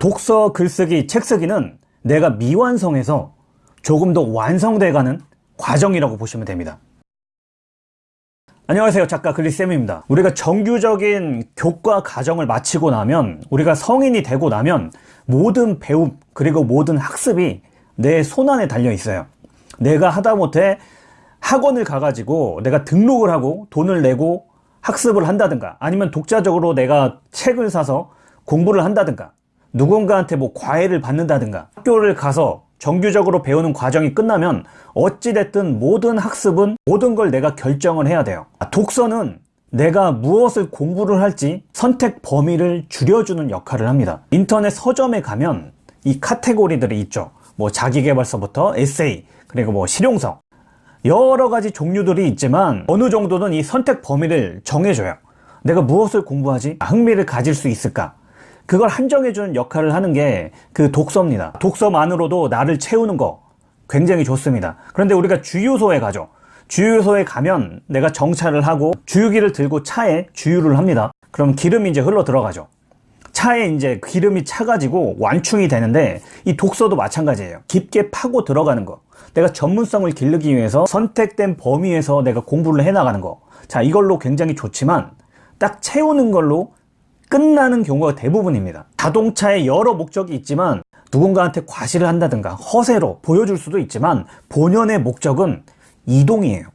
독서, 글쓰기, 책쓰기는 내가 미완성해서 조금 더 완성돼가는 과정이라고 보시면 됩니다. 안녕하세요. 작가 글리쌤입니다. 우리가 정규적인 교과 과정을 마치고 나면 우리가 성인이 되고 나면 모든 배움 그리고 모든 학습이 내 손안에 달려 있어요. 내가 하다못해 학원을 가가지고 내가 등록을 하고 돈을 내고 학습을 한다든가 아니면 독자적으로 내가 책을 사서 공부를 한다든가 누군가한테 뭐 과외를 받는다든가 학교를 가서 정규적으로 배우는 과정이 끝나면 어찌됐든 모든 학습은 모든 걸 내가 결정을 해야 돼요. 독서는 내가 무엇을 공부를 할지 선택 범위를 줄여주는 역할을 합니다. 인터넷 서점에 가면 이 카테고리들이 있죠. 뭐 자기개발서부터 에세이 그리고 뭐 실용서. 여러 가지 종류들이 있지만 어느 정도는 이 선택 범위를 정해줘요. 내가 무엇을 공부하지? 흥미를 가질 수 있을까? 그걸 한정해주는 역할을 하는 게 그 독서입니다. 독서만으로도 나를 채우는 거 굉장히 좋습니다. 그런데 우리가 주유소에 가죠. 주유소에 가면 내가 정차를 하고 주유기를 들고 차에 주유를 합니다. 그럼 기름이 이제 흘러 들어가죠. 차에 이제 기름이 차가지고 완충이 되는데 이 독서도 마찬가지예요. 깊게 파고 들어가는 거. 내가 전문성을 기르기 위해서 선택된 범위에서 내가 공부를 해 나가는 거 자 이걸로 굉장히 좋지만 딱 채우는 걸로 끝나는 경우가 대부분입니다. 자동차에 여러 목적이 있지만 누군가한테 과시를 한다든가 허세로 보여줄 수도 있지만 본연의 목적은 이동이에요.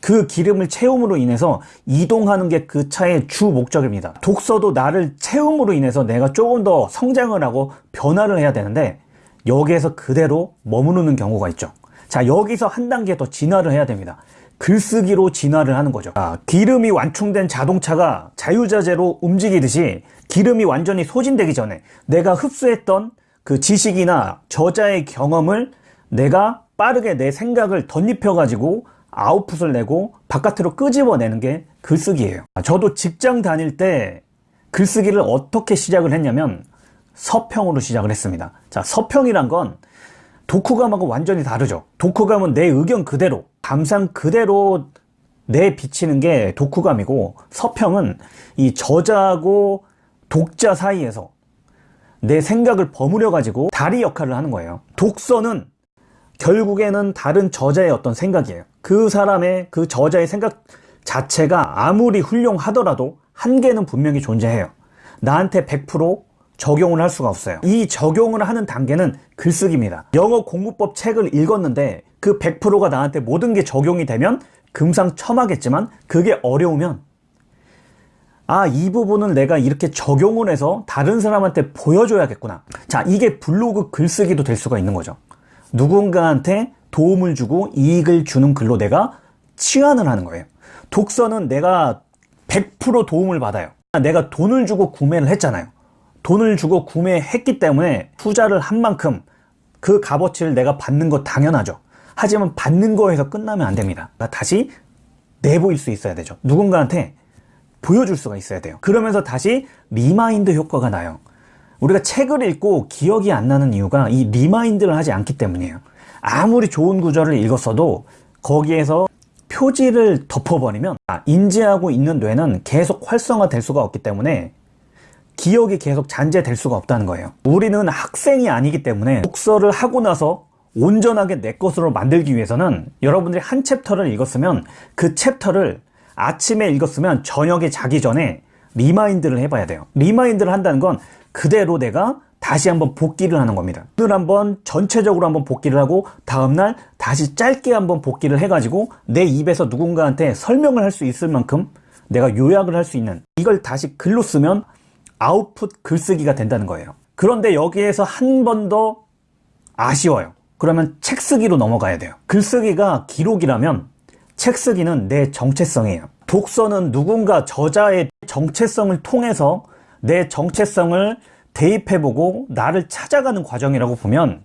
그 기름을 채움으로 인해서 이동하는 게 그 차의 주 목적입니다. 독서도 나를 채움으로 인해서 내가 조금 더 성장을 하고 변화를 해야 되는데 여기에서 그대로 머무르는 경우가 있죠. 자 여기서 한 단계 더 진화를 해야 됩니다 글쓰기로 진화를 하는 거죠. 아, 기름이 완충된 자동차가 자유자재로 움직이듯이 기름이 완전히 소진되기 전에 내가 흡수했던 그 지식이나 저자의 경험을 내가 빠르게 내 생각을 덧입혀 가지고 아웃풋을 내고 바깥으로 끄집어내는 게 글쓰기예요. 아, 저도 직장 다닐 때 글쓰기를 어떻게 시작을 했냐면 서평으로 시작을 했습니다. 자 서평이란 건 독후감하고 완전히 다르죠. 독후감은 내 의견 그대로 감상 그대로 내비치는 게 독후감이고 서평은 이 저자하고 독자 사이에서 내 생각을 버무려 가지고 다리 역할을 하는 거예요. 독서는 결국에는 다른 저자의 어떤 생각이에요. 그 사람의 그 저자의 생각 자체가 아무리 훌륭하더라도 한계는 분명히 존재해요. 나한테 100% 적용을 할 수가 없어요. 이 적용을 하는 단계는 글쓰기입니다. 영어 공부법 책을 읽었는데 그 100%가 나한테 모든 게 적용이 되면 금상첨화겠지만 그게 어려우면 아 이 부분은 내가 이렇게 적용을 해서 다른 사람한테 보여줘야겠구나. 자 이게 블로그 글쓰기도 될 수가 있는 거죠. 누군가한테 도움을 주고 이익을 주는 글로 내가 치환을 하는 거예요. 독서는 내가 100% 도움을 받아요. 내가 돈을 주고 구매를 했잖아요 돈을 주고 구매했기 때문에 투자를 한 만큼 그 값어치를 내가 받는 거 당연하죠. 하지만 받는 거에서 끝나면 안 됩니다. 다시 내보일 수 있어야 되죠. 누군가한테 보여줄 수가 있어야 돼요. 그러면서 다시 remind 효과가 나요. 우리가 책을 읽고 기억이 안 나는 이유가 이 remind를 하지 않기 때문이에요. 아무리 좋은 구절을 읽었어도 거기에서 표지를 덮어버리면 아, 인지하고 있는 뇌는 계속 활성화 될 수가 없기 때문에 기억이 계속 잔재될 수가 없다는 거예요. 우리는 학생이 아니기 때문에 독서를 하고 나서 온전하게 내 것으로 만들기 위해서는 여러분들이 한 챕터를 읽었으면 그 챕터를 아침에 읽었으면 저녁에 자기 전에 remind를 해봐야 돼요. remind를 한다는 건 그대로 내가 다시 한번 복기를 하는 겁니다. 오늘 한번 전체적으로 한번 복기를 하고 다음날 다시 짧게 한번 복기를 해가지고 내 입에서 누군가한테 설명을 할 수 있을 만큼 내가 요약을 할 수 있는 이걸 다시 글로 쓰면 아웃풋 글쓰기가 된다는 거예요. 그런데 여기에서 한 번 더 아쉬워요. 그러면 책쓰기로 넘어가야 돼요. 글쓰기가 기록이라면 책쓰기는 내 정체성이에요. 독서는 누군가 저자의 정체성을 통해서 내 정체성을 대입해보고 나를 찾아가는 과정이라고 보면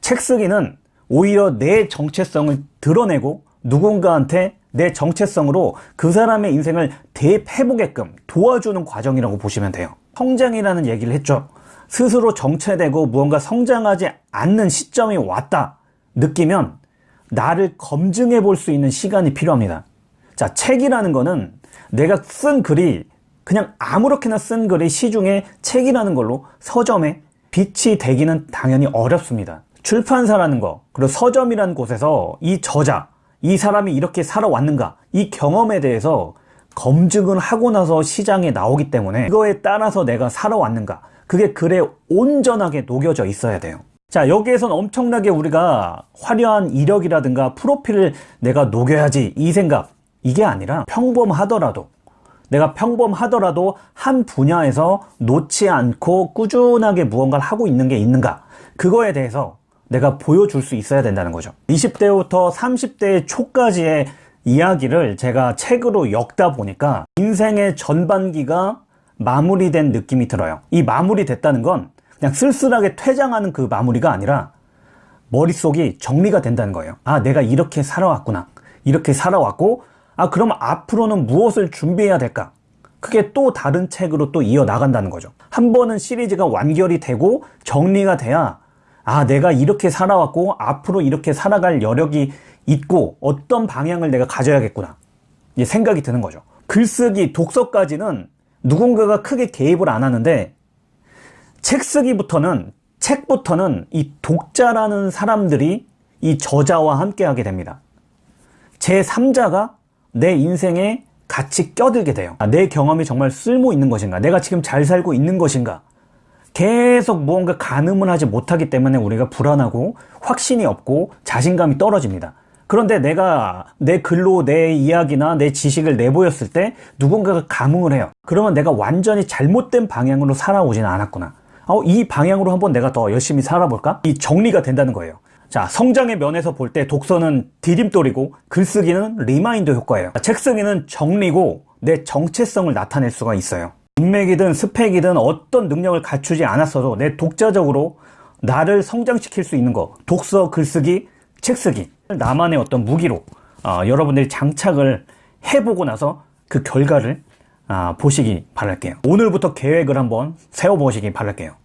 책쓰기는 오히려 내 정체성을 드러내고 누군가한테 내 정체성으로 그 사람의 인생을 대입해보게끔 도와주는 과정이라고 보시면 돼요. 성장이라는 얘기를 했죠. 스스로 정체되고 무언가 성장하지 않는 시점이 왔다 느끼면 나를 검증해 볼 수 있는 시간이 필요합니다. 자 책이라는 거는 내가 쓴 글이 그냥 아무렇게나 쓴 글이 시중에 책이라는 걸로 서점에 빛이 되기는 당연히 어렵습니다. 출판사라는 거, 그리고 서점이라는 곳에서 이 저자, 이 사람이 이렇게 살아왔는가, 이 경험에 대해서 검증을 하고 나서 시장에 나오기 때문에 그거에 따라서 내가 살아왔는가, 그게 글에 온전하게 녹여져 있어야 돼요. 자, 여기에선 엄청나게 우리가 화려한 이력이라든가 프로필을 내가 녹여야지 이 생각, 이게 아니라 평범하더라도 내가 평범하더라도 한 분야에서 놓지 않고 꾸준하게 무언가를 하고 있는 게 있는가? 그거에 대해서 내가 보여줄 수 있어야 된다는 거죠. 20대부터 30대 초까지의 이야기를 제가 책으로 엮다 보니까 인생의 전반기가 마무리된 느낌이 들어요. 이 마무리됐다는 건 그냥 쓸쓸하게 퇴장하는 그 마무리가 아니라 머릿속이 정리가 된다는 거예요. 아 내가 이렇게 살아왔구나. 이렇게 살아왔고 아 그럼 앞으로는 무엇을 준비해야 될까? 그게 또 다른 책으로 또 이어나간다는 거죠. 한 번은 시리즈가 완결이 되고 정리가 돼야 아 내가 이렇게 살아왔고 앞으로 이렇게 살아갈 여력이 있고 어떤 방향을 내가 가져야겠구나. 생각이 드는 거죠. 글쓰기 독서까지는 누군가가 크게 개입을 안 하는데 책 쓰기부터는 책부터는 이 독자라는 사람들이 이 저자와 함께 하게 됩니다. 제 3자가 내 인생에 같이 껴들게 돼요. 아, 내 경험이 정말 쓸모 있는 것인가? 내가 지금 잘 살고 있는 것인가 계속 무언가 가늠을 하지 못하기 때문에 우리가 불안하고 확신이 없고 자신감이 떨어집니다. 그런데 내가 내 글로 내 이야기나 내 지식을 내보였을 때 누군가가 감흥을 해요. 그러면 내가 완전히 잘못된 방향으로 살아오지는 않았구나. 어, 이 방향으로 한번 내가 더 열심히 살아볼까? 이 정리가 된다는 거예요. 자 성장의 면에서 볼 때 독서는 디딤돌이고 글쓰기는 remind 효과예요. 책 쓰기는 정리고 내 정체성을 나타낼 수가 있어요 인맥이든 스펙이든 어떤 능력을 갖추지 않았어도 내 독자적으로 나를 성장시킬 수 있는 거 독서, 글쓰기, 책쓰기 나만의 어떤 무기로 어, 여러분들이 장착을 해보고 나서 그 결과를 아, 보시기 바랄게요. 오늘부터 계획을 한번 세워보시기 바랄게요